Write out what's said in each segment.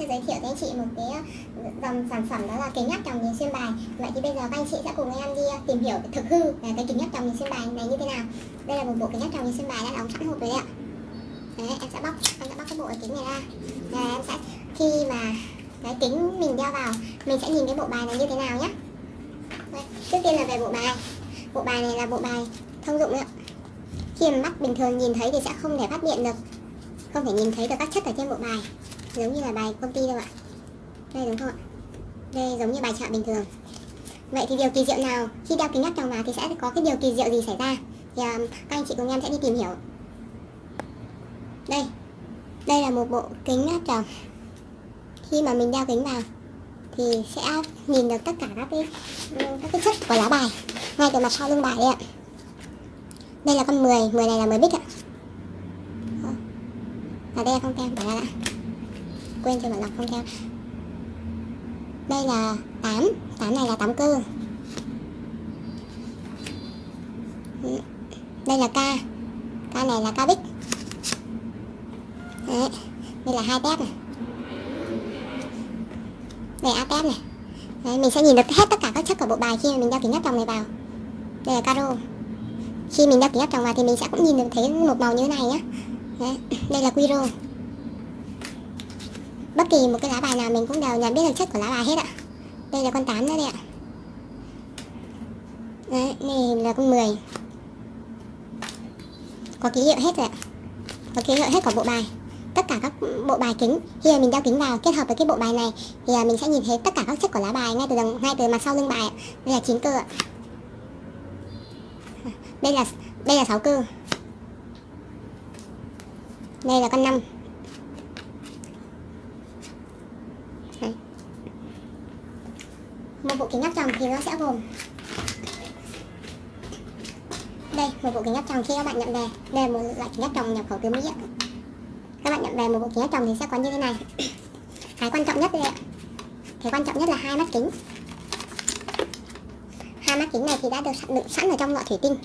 sẽ giới thiệu cho anh chị một cái ờ, dòng sản phẩm đó là kính áp tròng nhìn xuyên bài. Vậy thì bây giờ các anh chị sẽ cùng em đi ờ, tìm hiểu thực hư là cái kính áp tròng nhìn xuyên bài này như thế nào. Đây là một bộ kính áp tròng nhìn xuyên bài đã đóng sẵn hộp rồi đấy ạ. Đấy em sẽ bóc em sẽ bóc cái bộ kính này ra. Và em sẽ khi mà cái kính mình đeo vào mình sẽ nhìn cái bộ bài này như thế nào nhé Đây, trước tiên là về bộ bài. Bộ bài này là bộ bài thông dụng đấy ạ. Khi mà mắt bình thường nhìn thấy thì sẽ không thể phát hiện được không thể nhìn thấy được các chất ở trên bộ bài giống như là bài công ty đâu ạ. Đây đúng không ạ? Đây giống như bài chợ bình thường. Vậy thì điều kỳ diệu nào khi đeo kính áp tròng vào thì sẽ có cái điều kỳ diệu gì xảy ra? Thì um, các anh chị cùng em sẽ đi tìm hiểu. Đây. Đây là một bộ kính áp tròng khi mà mình đeo kính vào thì sẽ nhìn được tất cả các cái các cái chất của lá bài ngay từ mặt sau lưng bài đây ạ. Đây là con 10 10 này là 10 bích ạ. Và đây là không tem bỏ ra đã quên cho bạn đọc không theo đây là 8 8 này là 8 cơ. Đây là ca, ca này là ca bích. Đấy. đây là hai tép này. Đây A tép này. Đấy, mình sẽ nhìn được hết tất cả các chất của bộ bài khi mà mình đeo kính áp tròng này vào. Đây là caro. Khi mình đeo kính áp tròng vào thì mình sẽ cũng nhìn được thấy một màu như thế này nhé Đấy, đây là Quiro Bất kỳ một cái lá bài nào mình cũng đều nhận biết được chất của lá bài hết ạ. Đây là con 8 nữa đây ạ. Đấy, này là con 10 Có ký hiệu hết rồi ạ. Có ký hiệu hết của bộ bài. Tất cả các bộ bài kính. Khi mà mình đeo kính vào kết hợp với cái bộ bài này Thì à, mình sẽ nhìn thấy tất cả các chất của lá bài Ngay từ đằng, ngay từ mặt sau lưng bài ạ. Đây là chín cơ ạ. Đây là đây là sáu cơ. Đây là con 5 Đấy. Một bộ kính áp tròng thì nó sẽ gồm Đây, một bộ kính áp tròng khi các bạn nhận về. Đây là một loại kính áp tròng nhập khẩu từ Mỹ ạ. Các bạn nhận về một bộ kính áp tròng thì sẽ có như thế này. Cái quan trọng nhất đây ạ. Cái quan trọng nhất là hai mắt kính. Hai mắt kính này thì đã được sẵn, đựng sẵn ở trong lọ thủy tinh.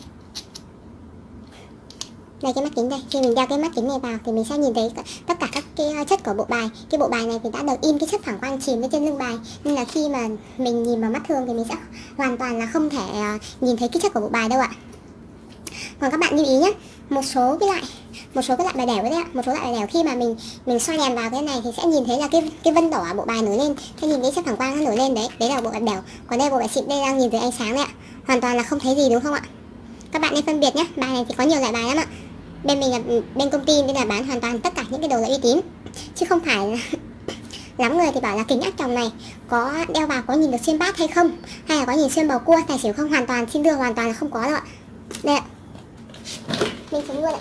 Đây cái mắt kính đây. Khi mình đeo cái mắt kính này vào thì mình sẽ nhìn thấy tất cả các cái ờ, chất của bộ bài. Cái bộ bài này thì đã được in cái chất phản quang chìm lên trên lưng bài. Nên là khi mà mình nhìn vào mắt thường thì mình sẽ hoàn toàn là không thể ờ, nhìn thấy cái chất của bộ bài đâu ạ. Còn các bạn lưu ý nhé, một số cái loại, một số cái loại bài đẻo đấy ạ. Một số loại bài đẻo khi mà mình mình soi đèn vào cái này thì sẽ nhìn thấy là cái cái vân đỏ bộ bài nổi lên. Hay nhìn thấy chất phản quang nó nổi lên đấy. Đấy là bộ bài đẻo. Còn đây bộ bài xịn, đây đang nhìn dưới ánh sáng đấy ạ. Hoàn toàn là không thấy gì đúng không ạ? Các bạn nên phân biệt nhé, bài này thì có nhiều loại bài lắm ạ bên mình là bên công ty nên là bán hoàn toàn tất cả những cái đồ là uy tín. Chứ không phải là lắm người thì bảo là kính áp tròng này, có đeo vào có nhìn được xuyên bát hay không? Hay là có nhìn xuyên bầu cua, tài xỉu không? Hoàn toàn xin đưa hoàn toàn là không có đâu ạ. Đây ạ. Mình xuống luôn ạ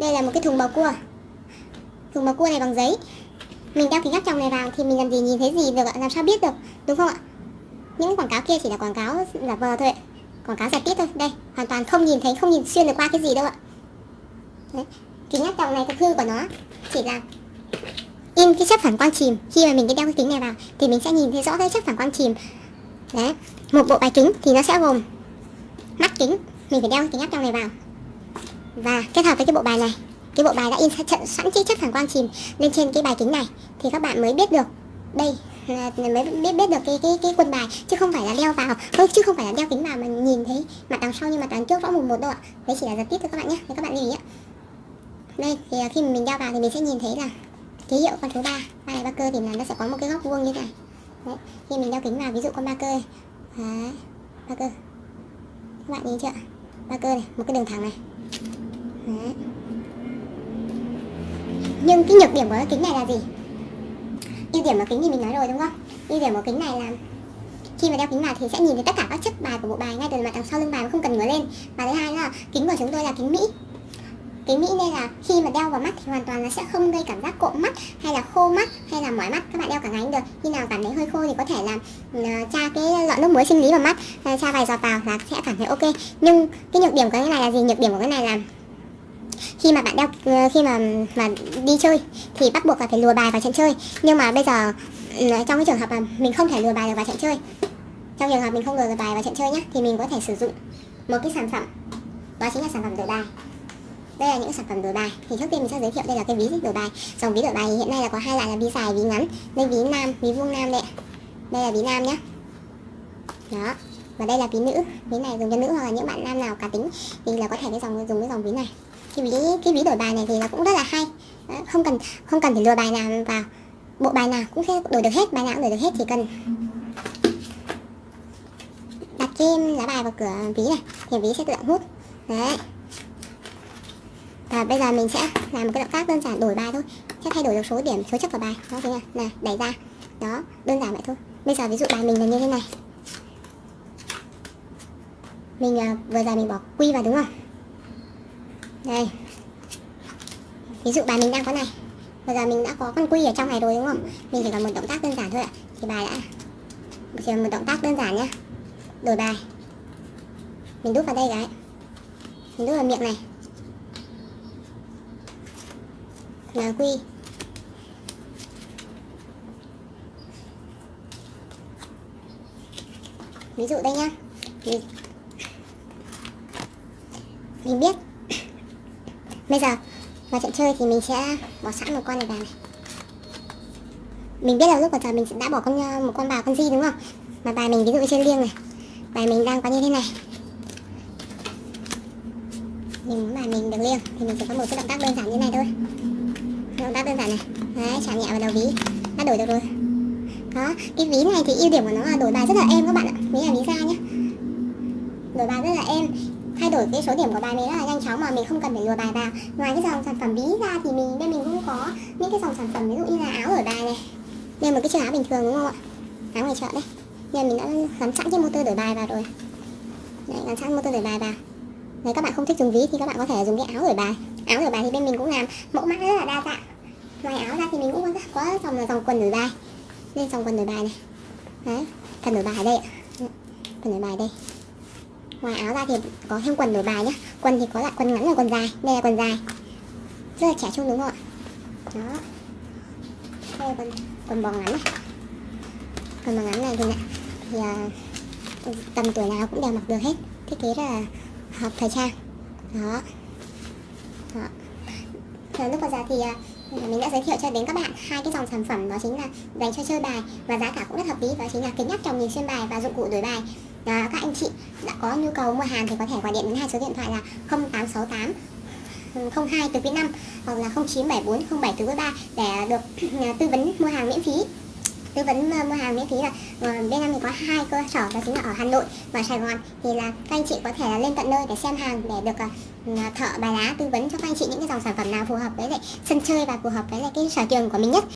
đây là một cái thùng bầu cua. Thùng bầu cua này bằng giấy. Mình đeo kính áp tròng này vào thì mình làm gì nhìn thấy gì được ạ? Làm sao biết được? Đúng không ạ? Những quảng cáo kia chỉ là quảng cáo giả vờ thôi ạ quảng cáo giật tít thôi. Đây, hoàn toàn không nhìn thấy, không nhìn xuyên được qua cái gì đâu ạ. Đấy. kính áp tròng này thực hư của nó chỉ là in cái chất phản quang chìm. Khi mà mình cái đeo cái kính này vào, thì mình sẽ nhìn thấy rõ cái chất phản quang chìm. Đấy, một bộ bài kính thì nó sẽ gồm mắt kính, mình phải đeo kính áp tròng này vào. Và kết hợp với cái bộ bài này, cái bộ bài đã in sẵn chi chất phản quang chìm lên trên cái bài kính này, thì các bạn mới biết được đây Ờ, mới biết biết được cái cái cái quân bài chứ không phải là đeo vào. Không chứ không phải là đeo kính vào mà nhìn thấy mặt đằng sau nhưng mà đằng trước rõ mùng một đâu ạ đấy chỉ là giật tiếp thôi các bạn nhé. Thì các bạn lưu ý ạ đây thì ờ, khi mình đeo vào thì mình sẽ nhìn thấy là ký hiệu con số 3 ba này ba cơ thì là nó sẽ có một cái góc vuông như này. Đấy khi mình đeo kính vào ví dụ con ba cơ đấy, ba cơ. Các bạn nhìn chưa? Ba cơ này một cái đường thẳng này. Đấy. nhưng cái nhược điểm của cái kính này là gì? Ưu điểm của kính thì mình nói rồi đúng không? Ưu điểm của kính này là khi mà đeo kính vào thì sẽ nhìn thấy tất cả các chất bài của bộ bài ngay từ mặt đằng sau lưng bài mà không cần ngửa lên. Và thứ hai là kính của chúng tôi là kính mỹ. Kính mỹ nên là khi mà đeo vào mắt thì hoàn toàn là sẽ không gây cảm giác cộm mắt hay là khô mắt hay là mỏi mắt. Các bạn đeo cả ngày được. Khi nào cảm thấy hơi khô thì có thể là uh, tra cái lọ nước muối sinh lý vào mắt ờ, tra vài giọt vào là sẽ cảm thấy ok. Nhưng cái nhược điểm của cái này là gì? Nhược điểm của cái này là khi mà bạn đeo ờ, khi mà mà đi chơi thì bắt buộc là phải lùa bài vào trận chơi. Nhưng mà bây giờ ừ, trong cái trường hợp mà mình không thể lùa bài được vào trận chơi. Trong trường hợp mình không lùa được bài vào trận chơi nhé thì mình có thể sử dụng một cái sản phẩm. Đó chính là sản phẩm đổi bài. Đây là những sản phẩm đổi bài. Thì trước tiên mình sẽ giới thiệu đây là cái ví đổi bài. Dòng ví đổi bài hiện nay là có hai loại là ví dài, ví ngắn. Đây ví nam, ví vuông nam đây đây là ví nam nhá. Đó. Và đây là ví nữ. Ví này dùng cho nữ hoặc là những bạn nam nào cá tính thì là có thể cái dòng, dùng cái dòng ví này cái ví cái ví đổi bài này thì nó cũng rất là hay. Đó, không cần không cần phải lừa bài nào vào. Bộ bài nào cũng sẽ đổi được hết bài nào cũng đổi được hết chỉ cần đặt cái lá bài vào cửa ví này thì ví sẽ tự động hút. Đấy. Và bây giờ mình sẽ làm một cái động tác đơn giản đổi bài thôi. Sẽ thay đổi được số điểm số chấp vào bài. Đó thế này là đẩy ra. Đó đơn giản vậy thôi. Bây giờ ví dụ bài mình là như thế này. Mình à, vừa giờ mình bỏ quy vào đúng không? Đây ví dụ bài mình đang có này. Bây giờ mình đã có con quy ở trong này rồi đúng không? Mình chỉ cần một động tác đơn giản thôi ạ. Thì bài đã chỉ cần một động tác đơn giản nhá. Đổi bài. Mình đút vào đây cái mình đút vào miệng này. Là quy. Ví dụ đây nhá. Mình, mình biết bây giờ, vào trận chơi thì mình sẽ bỏ sẵn một con này vào này. Mình biết là lúc vào giờ mình đã bỏ con ờ, một con bào con di đúng không? Mà bài mình ví dụ trên liêng này, bài mình đang có như thế này. Mình muốn bài mình được liêng, thì mình chỉ có một cái động tác đơn giản như này thôi. Động tác đơn giản này. Đấy chạm nhẹ vào đầu ví. Đã đổi được rồi. Đó, cái ví này thì ưu điểm của nó là đổi bài rất là êm các bạn ạ. Ví là ví ra nhé đổi bài rất là êm thay đổi cái số điểm của bài mình rất là nhanh chóng mà mình không cần phải lùa bài vào. Ngoài cái dòng sản phẩm ví ra thì mình bên mình cũng có những cái dòng sản phẩm ví dụ như là áo đổi bài này. Đây một cái chiếc áo bình thường đúng không ạ? Áo ngoài chợ đấy. Nên mình đã gắn sẵn cái motor đổi bài vào rồi. Đấy gắn sẵn motor đổi bài vào. Nếu các bạn không thích dùng ví thì các bạn có thể dùng cái áo đổi bài. Áo đổi bài thì bên mình cũng làm mẫu mã rất là đa dạng. Ngoài áo ra thì mình cũng có, có dòng là dòng quần đổi bài. Đây dòng quần đổi bài này. Đấy quần đổi bài đây ạ. Quần đổi bài đây ngoài áo ra thì có thêm quần đổi bài nhé quần thì có lại quần ngắn và quần dài đây là quần dài. Rất là trẻ trung đúng không ạ? Đó. Đây là quần quần bò ngắn này. Quần bò ngắn này thì, thì uh, tầm tuổi nào cũng đều mặc được hết. Thiết kế rất là hợp thời trang. Đó. Đó. Rồi lúc còn già thì uh, Ừ, mình đã giới thiệu cho đến các bạn hai cái dòng sản phẩm đó chính là dành cho chơi bài và giá cả cũng rất hợp lý đó chính là kính áp tròng nhìn xuyên bài và dụng cụ đổi bài. Đó, các anh chị đã có nhu cầu mua hàng thì có thể gọi điện đến hai số điện thoại là 0868 02 từ phía 5 hoặc là 0974 07 từ 3 để được ừ, tư vấn mua hàng miễn phí tư vấn ờ, mua hàng miễn phí là ờ, bên em thì có hai cơ sở đó chính là ở Hà Nội và Sài Gòn. Thì là các anh chị có thể là lên tận nơi để xem hàng để được ờ, ừ, thợ bài lá tư vấn cho các anh chị những cái dòng sản phẩm nào phù hợp với lại sân chơi và phù hợp với lại cái sở trường của mình nhất.